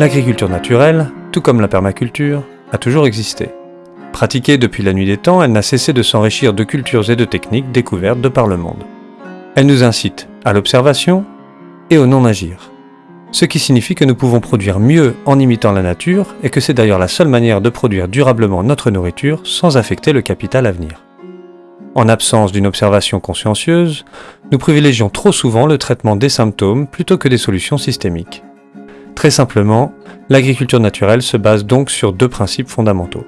L'agriculture naturelle, tout comme la permaculture, a toujours existé. Pratiquée depuis la nuit des temps, elle n'a cessé de s'enrichir de cultures et de techniques découvertes de par le monde. Elle nous incite à l'observation et au non-agir. Ce qui signifie que nous pouvons produire mieux en imitant la nature et que c'est d'ailleurs la seule manière de produire durablement notre nourriture sans affecter le capital à venir. En absence d'une observation consciencieuse, nous privilégions trop souvent le traitement des symptômes plutôt que des solutions systémiques. Très simplement, l'agriculture naturelle se base donc sur deux principes fondamentaux.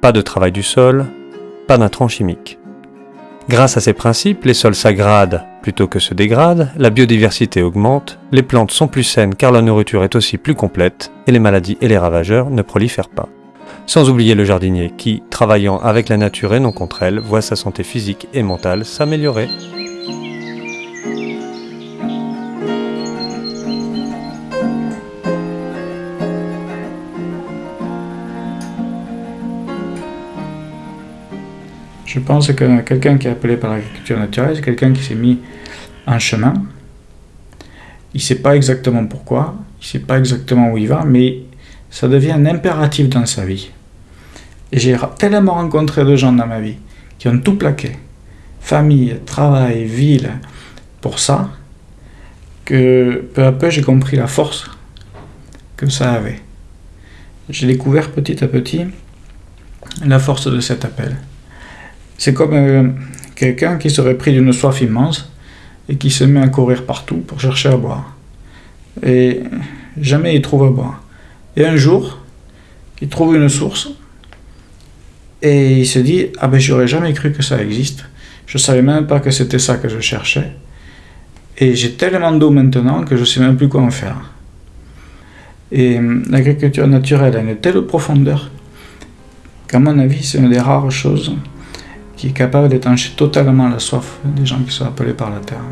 Pas de travail du sol, pas d'intrants chimiques. Grâce à ces principes, les sols s'aggradent plutôt que se dégradent, la biodiversité augmente, les plantes sont plus saines car la nourriture est aussi plus complète, et les maladies et les ravageurs ne prolifèrent pas. Sans oublier le jardinier qui, travaillant avec la nature et non contre elle, voit sa santé physique et mentale s'améliorer. Je pense que quelqu'un qui est appelé par l'agriculture naturelle, c'est quelqu'un qui s'est mis en chemin. Il ne sait pas exactement pourquoi, il ne sait pas exactement où il va, mais ça devient un impératif dans sa vie. Et j'ai tellement rencontré de gens dans ma vie qui ont tout plaqué, famille, travail, ville, pour ça, que peu à peu j'ai compris la force que ça avait. J'ai découvert petit à petit la force de cet appel. C'est comme euh, quelqu'un qui serait pris d'une soif immense et qui se met à courir partout pour chercher à boire. Et jamais il trouve à boire. Et un jour, il trouve une source et il se dit Ah ben j'aurais jamais cru que ça existe. Je savais même pas que c'était ça que je cherchais. Et j'ai tellement d'eau maintenant que je sais même plus quoi en faire. Et hum, l'agriculture naturelle a une telle profondeur qu'à mon avis, c'est une des rares choses qui est capable d'étancher totalement la soif des gens qui sont appelés par la terre.